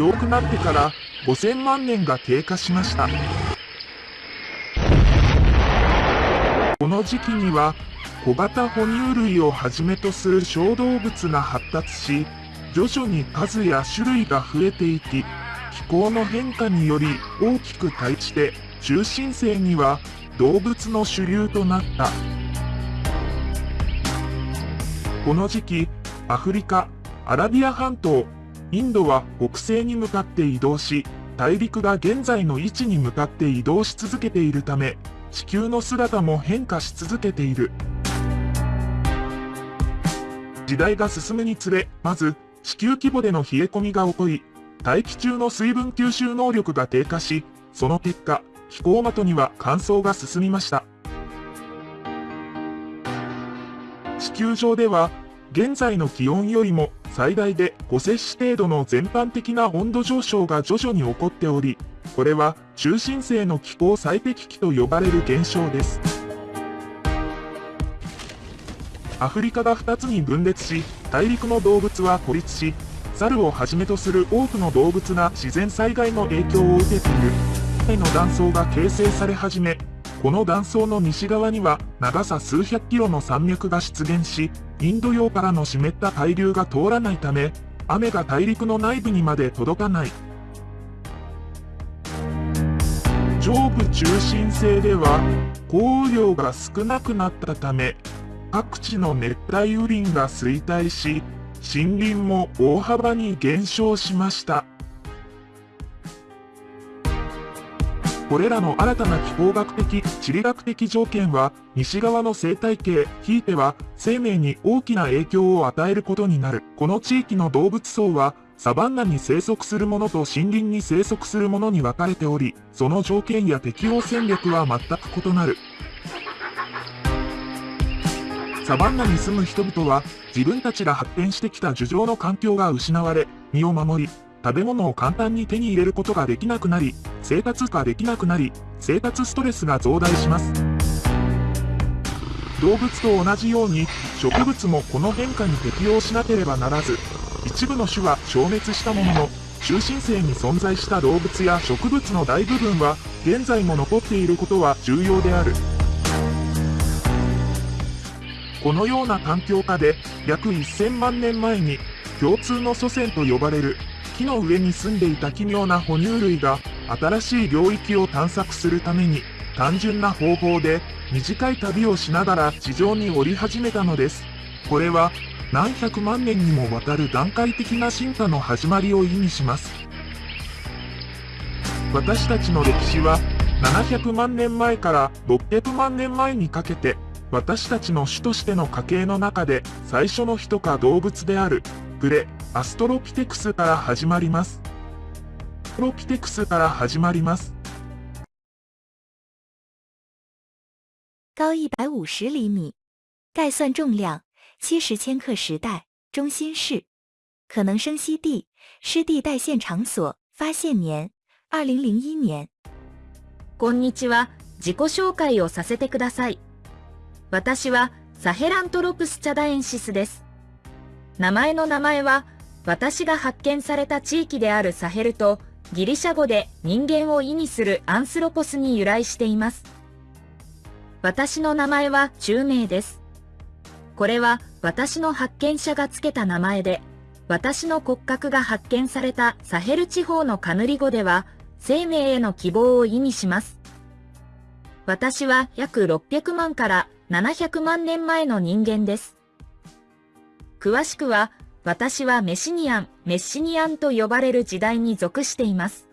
遠くなってから5000万年が経過しました。この時期には小型哺乳類をはじめとする小動物が発達し、徐々に数や種類が増えていき、気候の変化により大きく対して、中心性には動物の主流となった。この時期、アフリカ、アラビア半島、インドは北西に向かって移動し、大陸が現在の位置に向かって移動し続けているため、地球の姿も変化し続けている。時代が進むにつれ、まず、地球規模での冷え込みが起こり、大気中の水分吸収能力が低下し、その結果、気候的には乾燥が進みました。地球上では、現在の気温よりも最大で5セ氏程度の全般的な温度上昇が徐々に起こっており、これは中心性の気候最適期と呼ばれる現象です。アフリカが2つに分裂し、大陸の動物は孤立し、猿をはじめとする多くの動物が自然災害の影響を受けている。の断層が形成され始め、この断層の西側には長さ数百キロの山脈が出現し、インド洋からの湿った海流が通らないため、雨が大陸の内部にまで届かない。上部中心性では、降雨量が少なくなったため、各地の熱帯雨林が衰退し、森林も大幅に減少しました。これらの新たな気候学的、地理学的条件は、西側の生態系、ひいては、生命に大きな影響を与えることになる。この地域の動物層は、サバンナに生息するものと森林に生息するものに分かれており、その条件や適応戦略は全く異なる。サバンナに住む人々は、自分たちが発展してきた樹上の環境が失われ、身を守り、食べ物を簡単に手に入れることができなくなり、生活化できなくなり、生活ストレスが増大します。動物と同じように、植物もこの変化に適応しなければならず、一部の種は消滅したものの、中心性に存在した動物や植物の大部分は、現在も残っていることは重要である。このような環境下で、約1000万年前に、共通の祖先と呼ばれる木の上に住んでいた奇妙な哺乳類が新しい領域を探索するために単純な方法で短い旅をしながら地上に降り始めたのです。これは何百万年にもわたる段階的な進化の始まりを意味します。私たちの歴史は700万年前から600万年前にかけて私たちの種としての家系の中で最初の人か動物であるプレアストロピテクスから始まります。プロピテクスから始まります。高一百五十厘米，概算重量七十千克时代，中心是可能生息地、湿地带线场所、发现年二零零一年。こんにちは。自己紹介をさせてください。私はサヘラントロプスチャダエンシスです。名前の名前は私が発見された地域であるサヘルとギリシャ語で人間を意味するアンスロポスに由来しています。私の名前は中名です。これは私の発見者がつけた名前で、私の骨格が発見されたサヘル地方のカヌリ語では、生命への希望を意味します。私は約600万から700万年前の人間です。詳しくは私はメシニアン、メッシニアンと呼ばれる時代に属しています。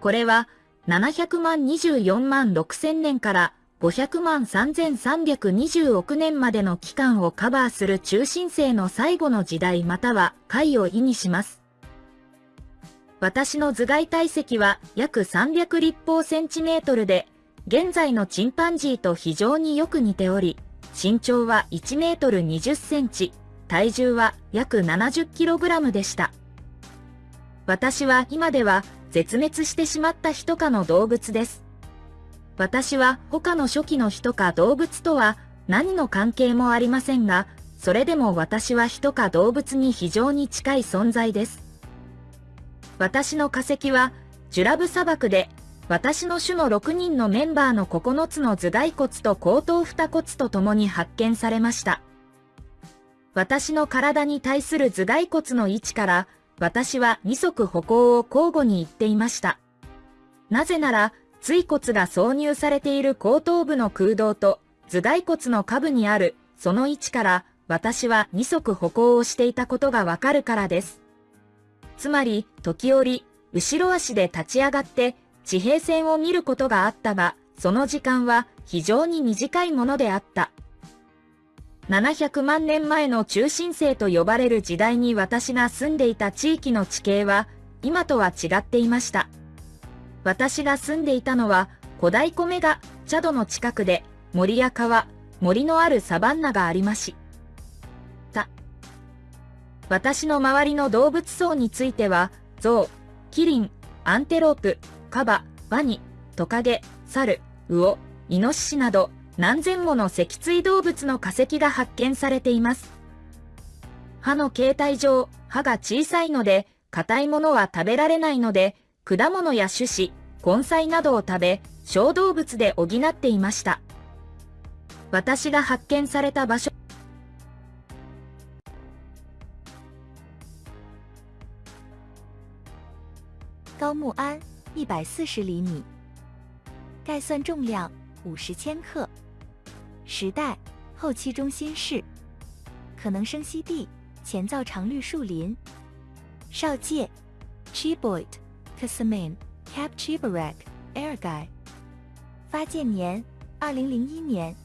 これは700万24万6千年から500万3320億年までの期間をカバーする中心性の最後の時代または回を意味します。私の頭蓋体積は約300立方センチメートルで、現在のチンパンジーと非常によく似ており、身長は1メートル20センチ、体重は約 70kg でした。私は今では絶滅してしまった人かの動物です。私は他の初期の人か動物とは何の関係もありませんが、それでも私は人か動物に非常に近い存在です。私の化石は、ジュラブ砂漠で、私の種の6人のメンバーの9つの頭蓋骨と後頭二骨と共に発見されました。私の体に対する頭蓋骨の位置から、私は二足歩行を交互に言っていました。なぜなら、椎骨が挿入されている後頭部の空洞と頭蓋骨の下部にあるその位置から私は二足歩行をしていたことがわかるからです。つまり、時折、後ろ足で立ち上がって地平線を見ることがあったが、その時間は非常に短いものであった。700万年前の中心星と呼ばれる時代に私が住んでいた地域の地形は今とは違っていました。私が住んでいたのは古代米がチャドの近くで森や川、森のあるサバンナがありました。私の周りの動物層については、ゾウ、キリン、アンテロープ、カバ、ワニ、トカゲ、サル、ウオ、イノシシなど何千もの脊椎動物の化石が発見されています。歯の形態上、歯が小さいので、硬いものは食べられないので、果物や種子、根菜などを食べ、小動物で補っていました。私が発見された場所、高木安，一百四十厘米，概算重量五十千克，时代后期中新世，可能生息地前造常绿树林，少界 Chiboit Kasamin Cap Chibarak Airguy，发件年二零零一年。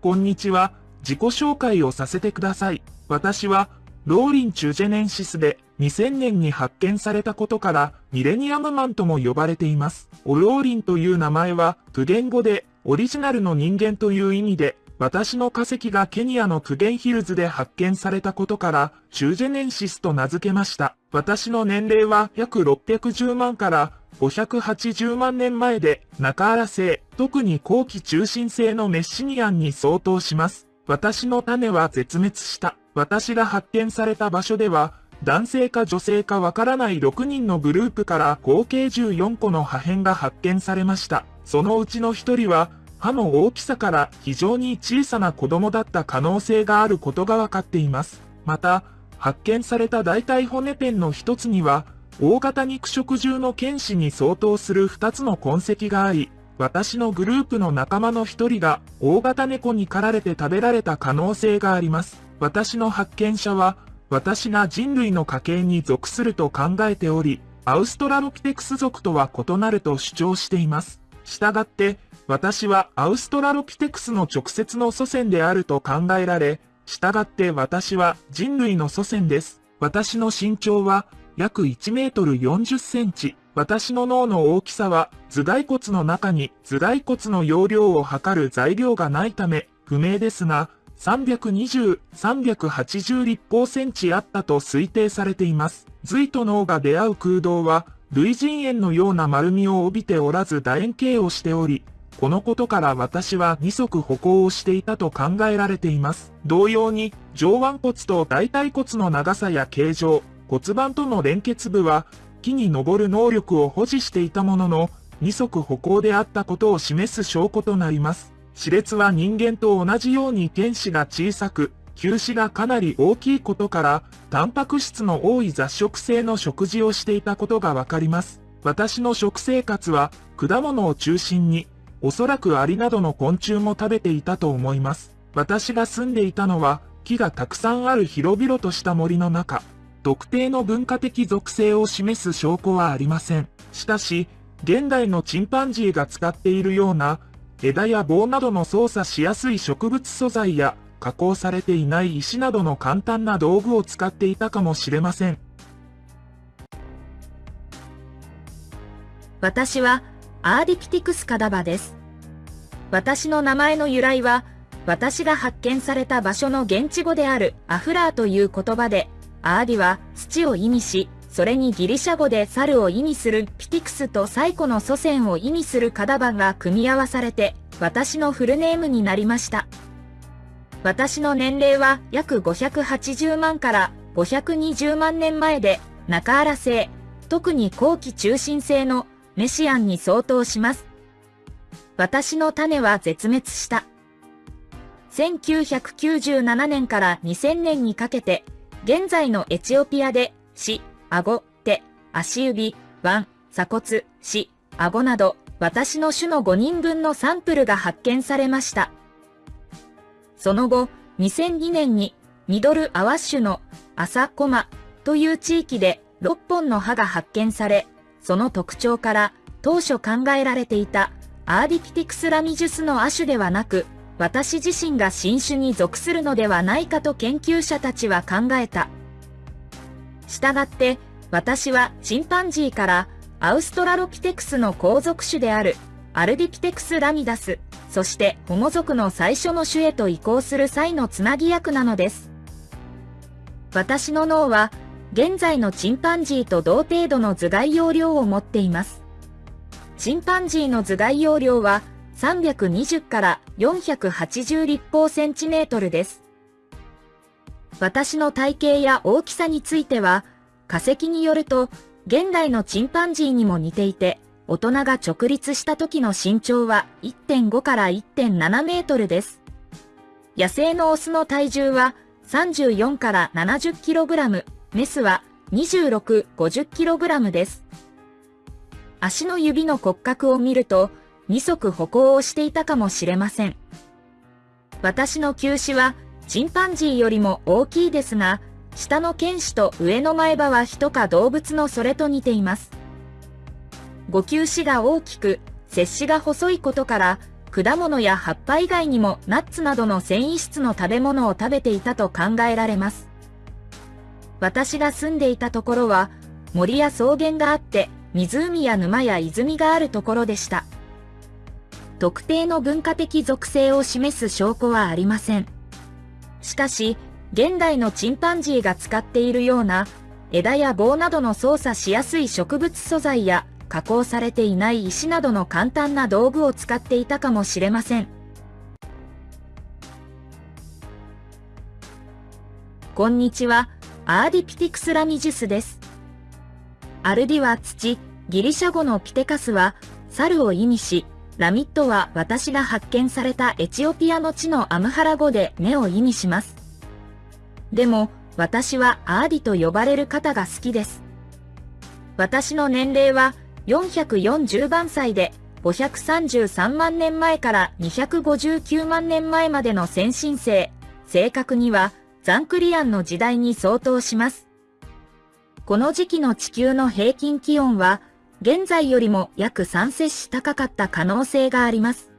こんにちは。自己紹介をさせてください。私は、ローリン・チュジェネンシスで2000年に発見されたことからミレニアムマンとも呼ばれています。オローリンという名前は、プゲン語でオリジナルの人間という意味で、私の化石がケニアのクゲンヒルズで発見されたことから、チュージェネンシスと名付けました。私の年齢は約610万から580万年前で、中原星、特に後期中心星のメッシニアンに相当します。私の種は絶滅した。私が発見された場所では、男性か女性かわからない6人のグループから合計14個の破片が発見されました。そのうちの1人は、歯の大きさから非常に小さな子供だった可能性があることがわかっています。また、発見された大体骨ペンの一つには、大型肉食獣の剣士に相当する2つの痕跡があり、私のグループの仲間の一人が大型猫に狩られて食べられた可能性があります。私の発見者は、私が人類の家系に属すると考えており、アウストラロピテクス属とは異なると主張しています。したがって、私はアウストラロピテクスの直接の祖先であると考えられ、したがって私は人類の祖先です。私の身長は約1メートル40センチ。私の脳の大きさは頭蓋骨の中に頭蓋骨の容量を測る材料がないため不明ですが、320、380立方センチあったと推定されています。髄と脳が出会う空洞は、類人猿のような丸みを帯びておらず楕円形をしており、このことから私は二足歩行をしていたと考えられています。同様に、上腕骨と大腿骨の長さや形状、骨盤との連結部は、木に登る能力を保持していたものの、二足歩行であったことを示す証拠となります。歯列は人間と同じように天使が小さく、球歯がかなり大きいことから、タンパク質の多い雑食性の食事をしていたことがわかります。私の食生活は、果物を中心に、おそらくアリなどの昆虫も食べていたと思います。私が住んでいたのは、木がたくさんある広々とした森の中。特定の文化的属性を示す証拠はありません。しかし、現代のチンパンジーが使っているような、枝や棒などの操作しやすい植物素材や、加工されていない石などの簡単な道具を使っていたかもしれません。私はアーディピティクスカダバです。私の名前の由来は、私が発見された場所の現地語であるアフラーという言葉で、アーディは土を意味し、それにギリシャ語で猿を意味するピティクスと最古の祖先を意味するカダバが組み合わされて、私のフルネームになりました。私の年齢は約580万から520万年前で、中原星、特に後期中心性のメシアンに相当します。私の種は絶滅した。1997年から2000年にかけて、現在のエチオピアで、死、顎、手、足指、腕、鎖骨、死、顎など、私の種の5人分のサンプルが発見されました。その後、2002年に、ミドルアワッシュの朝コマという地域で6本の歯が発見され、その特徴から当初考えられていたアーディピティクスラミジュスの亜種ではなく、私自身が新種に属するのではないかと研究者たちは考えた。したがって、私はチンパンジーからアウストラロピテクスの後続種であるアルディピテクスラミダス、そして保護族の最初の種へと移行する際のつなぎ役なのです。私の脳は現在のチンパンジーと同程度の頭蓋容量を持っています。チンパンジーの頭蓋容量は320から480立方センチメートルです。私の体型や大きさについては、化石によると、現代のチンパンジーにも似ていて、大人が直立した時の身長は1.5から1.7メートルです。野生のオスの体重は34から70キログラム、メスは26、50キログラムです。足の指の骨格を見ると、二足歩行をしていたかもしれません。私の球歯はチンパンジーよりも大きいですが、下の犬歯と上の前歯は人か動物のそれと似ています。五球歯が大きく、接歯が細いことから、果物や葉っぱ以外にもナッツなどの繊維質の食べ物を食べていたと考えられます。私が住んでいたところは、森や草原があって、湖や沼や泉があるところでした。特定の文化的属性を示す証拠はありません。しかし、現代のチンパンジーが使っているような枝や棒などの操作しやすい植物素材や加工されていない石などの簡単な道具を使っていたかもしれません。こんにちは、 Ardipithecus ramidus です。アルディは土、ギリシャ語のピテカスは猿を意味し、ラミッドは私が発見されたエチオピアの地のアムハラ語で根を意味します。でも、私はアーディと呼ばれる方が好きです。私の年齢は440万歳で、533万年前から259万年前までの鮮新世、正確にはザンクリアンの時代に相当します。この時期の地球の平均気温は、現在よりも約3摂氏高かった可能性があります。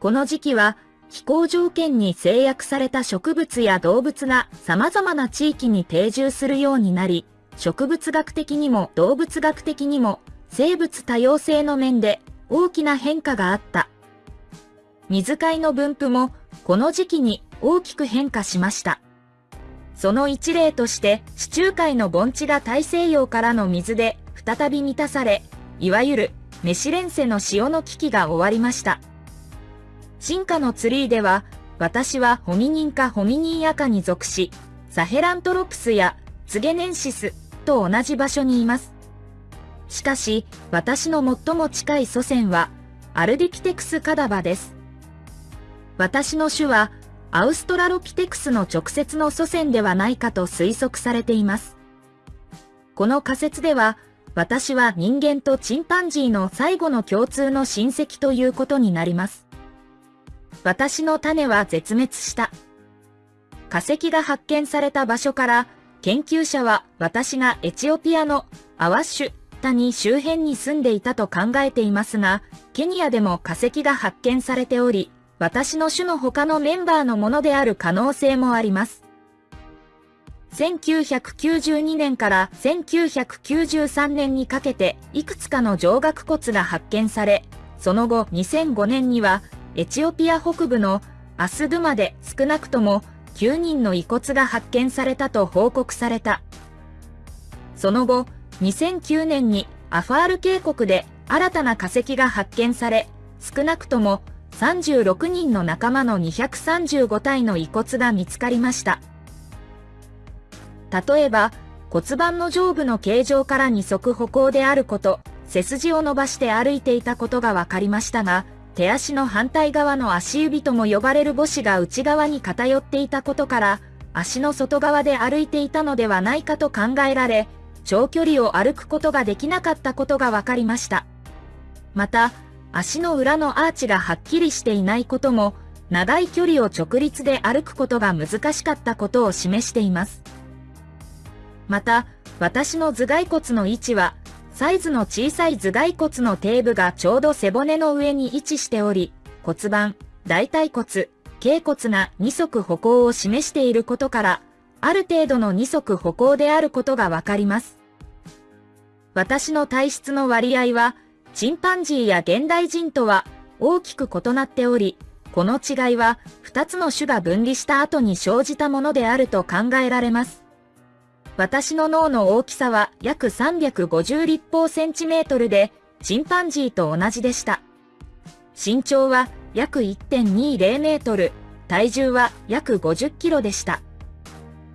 この時期は気候条件に制約された植物や動物が様々な地域に定住するようになり、植物学的にも動物学的にも生物多様性の面で大きな変化があった。水貝の分布もこの時期に大きく変化しました。その一例として地中海の盆地が大西洋からの水で再び満たされ、いわゆるメシレンセの潮の危機が終わりました。進化のツリーでは、私はホミニンかホミニンアカに属し、サヘラントロプスやツゲネンシスと同じ場所にいます。しかし、私の最も近い祖先は、アルディピテクスカダバです。私の種は、アウストラロピテクスの直接の祖先ではないかと推測されています。この仮説では、私は人間とチンパンジーの最後の共通の親戚ということになります。私の種は絶滅した。化石が発見された場所から、研究者は私がエチオピアのアワッシュ谷周辺に住んでいたと考えていますが、ケニアでも化石が発見されており、私の種の他のメンバーのものである可能性もあります。1992年から1993年にかけていくつかの上顎骨が発見され、その後2005年にはエチオピア北部のアスドゥマで少なくとも9人の遺骨が発見されたと報告された。その後、2009年にアファール渓谷で新たな化石が発見され、少なくとも36人の仲間の235体の遺骨が見つかりました。例えば、骨盤の上部の形状から二足歩行であること、背筋を伸ばして歩いていたことが分かりましたが、手足の反対側の足指とも呼ばれる母子が内側に偏っていたことから、足の外側で歩いていたのではないかと考えられ、長距離を歩くことができなかったことが分かりました。また、足の裏のアーチがはっきりしていないことも、長い距離を直立で歩くことが難しかったことを示しています。また、私の頭蓋骨の位置は、サイズの小さい頭蓋骨の底部がちょうど背骨の上に位置しており、骨盤、大腿骨、頸骨が二足歩行を示していることから、ある程度の二足歩行であることがわかります。私の体質の割合は、チンパンジーや現代人とは大きく異なっており、この違いは2つの種が分離した後に生じたものであると考えられます。私の脳の大きさは約350立方センチメートルで、チンパンジーと同じでした。身長は約1.20メートル、体重は約50キロでした。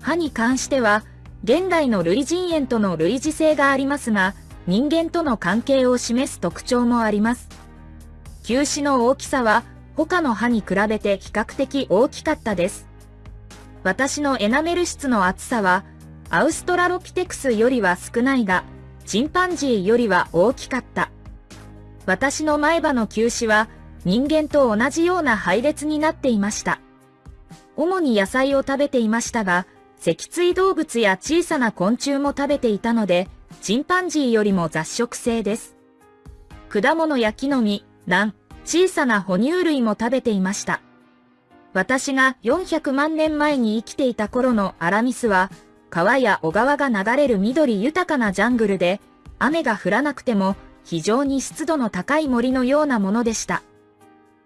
歯に関しては、現代の類人猿との類似性がありますが、人間との関係を示す特徴もあります。球歯の大きさは他の歯に比べて比較的大きかったです。私のエナメル質の厚さはアウストラロピテクスよりは少ないが、チンパンジーよりは大きかった。私の前歯の球歯は人間と同じような配列になっていました。主に野菜を食べていましたが、脊椎動物や小さな昆虫も食べていたので、チンパンジーよりも雑食性です。果物や木の実、卵、小さな哺乳類も食べていました。私が400万年前に生きていた頃のアラミスは、川や小川が流れる緑豊かなジャングルで、雨が降らなくても非常に湿度の高い森のようなものでした。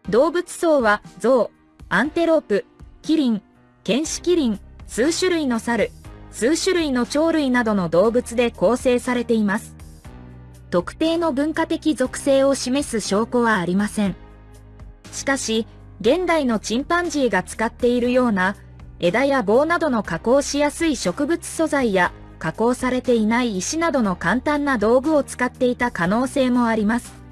動物層は象、アンテロープ、キリン、ケンシキリン、数種類の猿、数種類の鳥類などの動物で構成されています。特定の文化的属性を示す証拠はありません。しかし、現代のチンパンジーが使っているような枝や棒などの加工しやすい植物素材や加工されていない石などの簡単な道具を使っていた可能性もあります。